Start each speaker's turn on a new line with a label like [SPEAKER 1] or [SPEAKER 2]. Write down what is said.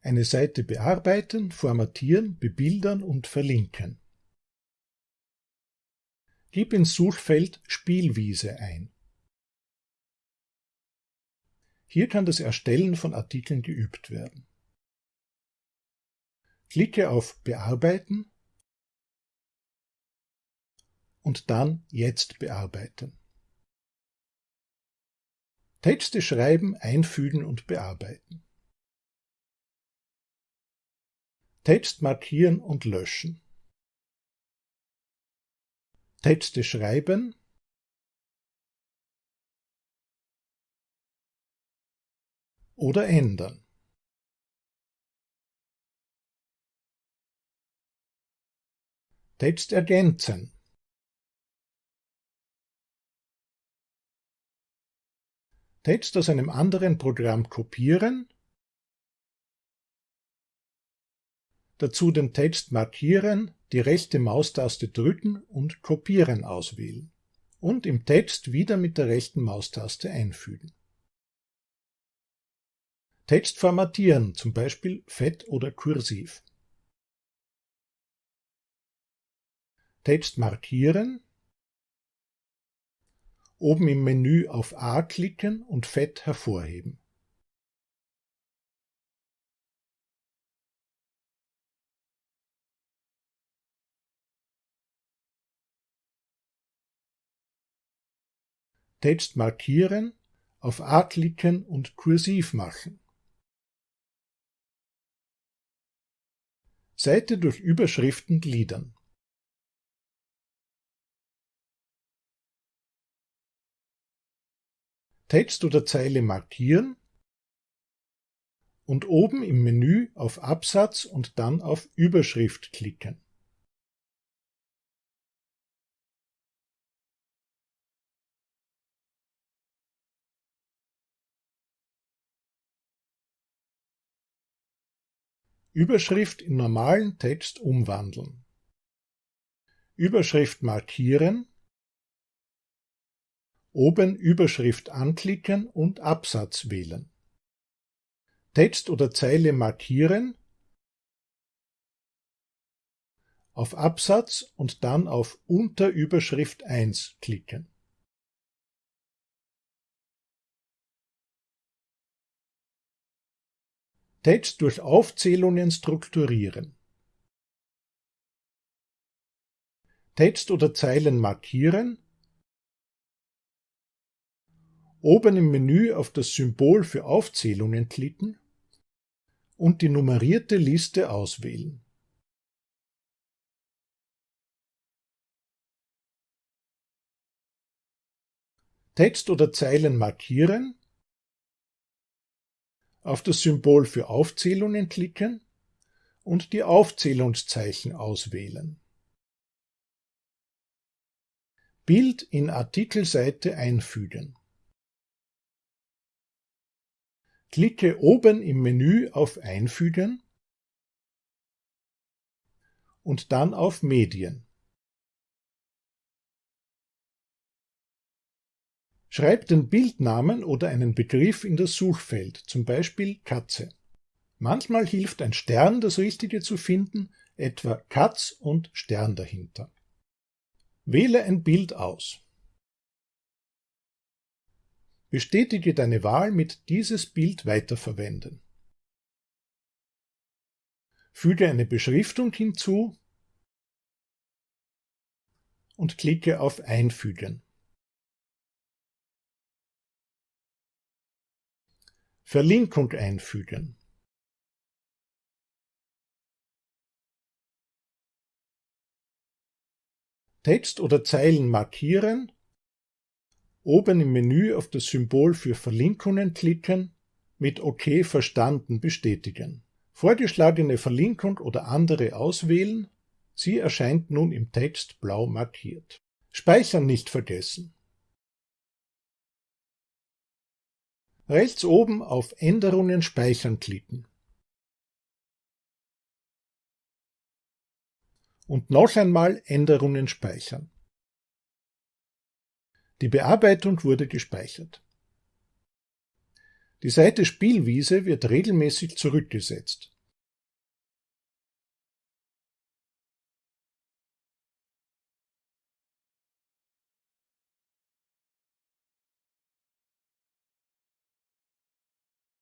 [SPEAKER 1] Eine Seite bearbeiten, formatieren, bebildern und verlinken. Gib ins Suchfeld Spielwiese ein. Hier kann das Erstellen von Artikeln geübt werden. Klicke auf Bearbeiten und dann Jetzt bearbeiten. Texte schreiben, einfügen und bearbeiten. Text markieren und löschen. Texte schreiben oder ändern. Text ergänzen. Text aus einem anderen Programm kopieren, dazu den Text markieren, die rechte Maustaste drücken und Kopieren auswählen und im Text wieder mit der rechten Maustaste einfügen. Text formatieren, zum Beispiel fett oder kursiv. Text markieren, oben im Menü auf A klicken und fett hervorheben. Text markieren, auf A klicken und kursiv machen. Seite durch Überschriften gliedern. Text oder Zeile markieren und oben im Menü auf Absatz und dann auf Überschrift klicken. Überschrift in normalen Text umwandeln. Überschrift markieren, oben Überschrift anklicken und Absatz wählen. Text oder Zeile markieren, auf Absatz und dann auf Unterüberschrift 1 klicken. Text durch Aufzählungen strukturieren. Text oder Zeilen markieren. Oben im Menü auf das Symbol für Aufzählungen klicken und die nummerierte Liste auswählen. Text oder Zeilen markieren auf das Symbol für Aufzählungen klicken und die Aufzählungszeichen auswählen. Bild in Artikelseite einfügen. Klicke oben im Menü auf Einfügen und dann auf Medien. Schreib den Bildnamen oder einen Begriff in das Suchfeld, zum Beispiel Katze. Manchmal hilft ein Stern, das Richtige zu finden, etwa Katz und Stern dahinter. Wähle ein Bild aus. Bestätige deine Wahl mit dieses Bild weiterverwenden. Füge eine Beschriftung hinzu und klicke auf Einfügen. Verlinkung einfügen. Text oder Zeilen markieren, oben im Menü auf das Symbol für Verlinkungen klicken, mit OK verstanden bestätigen. Vorgeschlagene Verlinkung oder andere auswählen, sie erscheint nun im Text blau markiert. Speichern nicht vergessen. Rechts oben auf Änderungen speichern klicken. Und noch einmal Änderungen speichern. Die Bearbeitung wurde gespeichert. Die Seite Spielwiese wird regelmäßig zurückgesetzt.